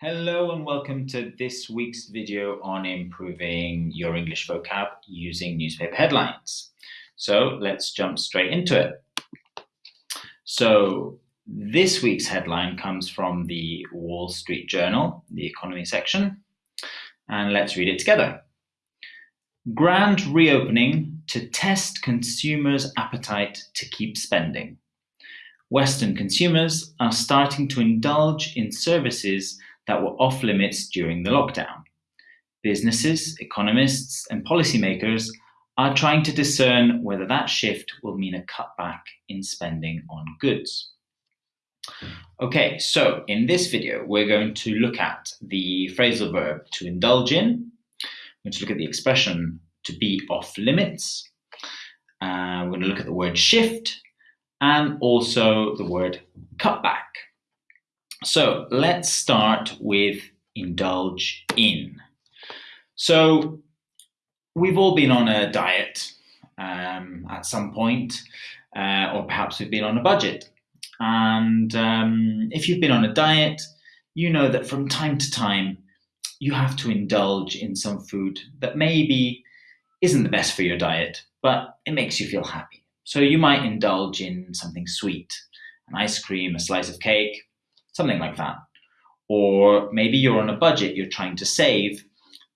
Hello and welcome to this week's video on improving your English vocab using newspaper headlines. So let's jump straight into it. So this week's headline comes from the Wall Street Journal, the economy section, and let's read it together. Grand reopening to test consumers' appetite to keep spending. Western consumers are starting to indulge in services that were off limits during the lockdown. Businesses, economists, and policymakers are trying to discern whether that shift will mean a cutback in spending on goods. Okay, so in this video, we're going to look at the phrasal verb to indulge in. We're going to look at the expression to be off limits. Uh, we're going to look at the word shift and also the word cutback. So let's start with indulge in. So we've all been on a diet um, at some point, uh, or perhaps we've been on a budget. And um, if you've been on a diet, you know that from time to time you have to indulge in some food that maybe isn't the best for your diet, but it makes you feel happy. So you might indulge in something sweet, an ice cream, a slice of cake, something like that. Or maybe you're on a budget, you're trying to save,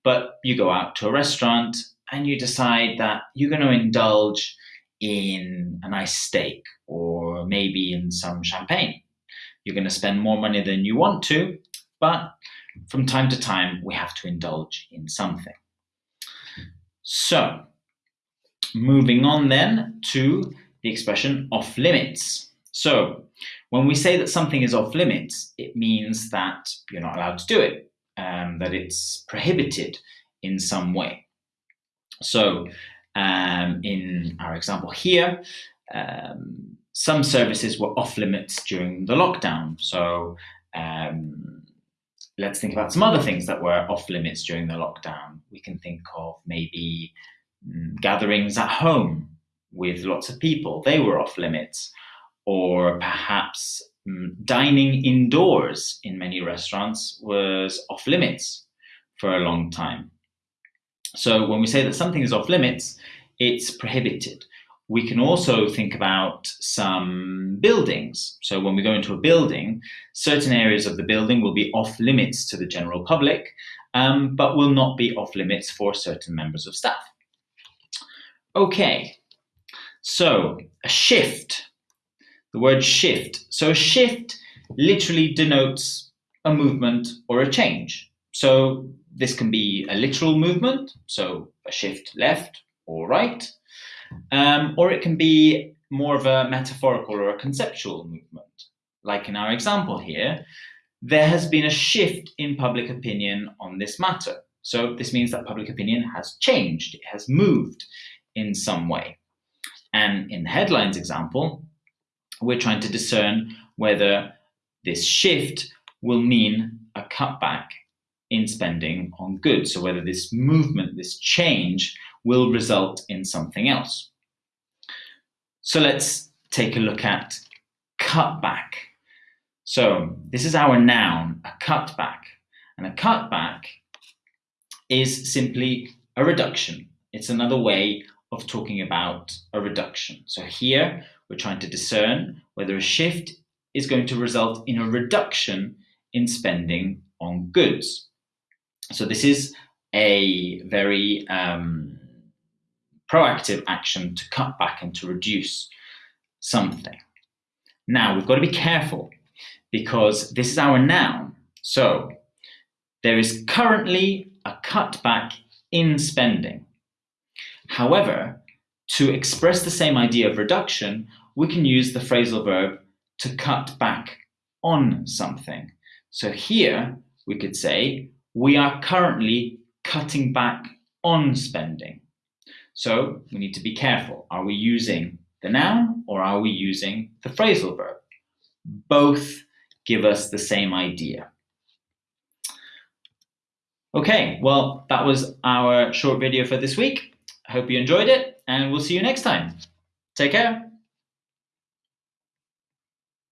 but you go out to a restaurant and you decide that you're going to indulge in a nice steak or maybe in some champagne. You're going to spend more money than you want to, but from time to time, we have to indulge in something. So, moving on then to the expression off limits. So, when we say that something is off limits, it means that you're not allowed to do it, um, that it's prohibited in some way. So, um, in our example here, um, some services were off limits during the lockdown. So, um, let's think about some other things that were off limits during the lockdown. We can think of maybe mm, gatherings at home with lots of people, they were off limits. Or perhaps mm, dining indoors in many restaurants was off limits for a long time. So when we say that something is off limits, it's prohibited. We can also think about some buildings. So when we go into a building, certain areas of the building will be off limits to the general public, um, but will not be off limits for certain members of staff. Okay, so a shift, the word shift. So shift literally denotes a movement or a change. So this can be a literal movement, so a shift left or right, um, or it can be more of a metaphorical or a conceptual movement. Like in our example here, there has been a shift in public opinion on this matter. So this means that public opinion has changed, it has moved in some way. And in the headlines example, we're trying to discern whether this shift will mean a cutback in spending on goods. So whether this movement, this change, will result in something else. So let's take a look at cutback. So this is our noun, a cutback. And a cutback is simply a reduction. It's another way of talking about a reduction. So here we're trying to discern whether a shift is going to result in a reduction in spending on goods. So this is a very um, proactive action to cut back and to reduce something. Now we've got to be careful because this is our noun. So there is currently a cutback in spending. However, to express the same idea of reduction, we can use the phrasal verb to cut back on something. So here we could say, we are currently cutting back on spending. So we need to be careful. Are we using the noun or are we using the phrasal verb? Both give us the same idea. Okay, well, that was our short video for this week. I hope you enjoyed it and we'll see you next time. Take care.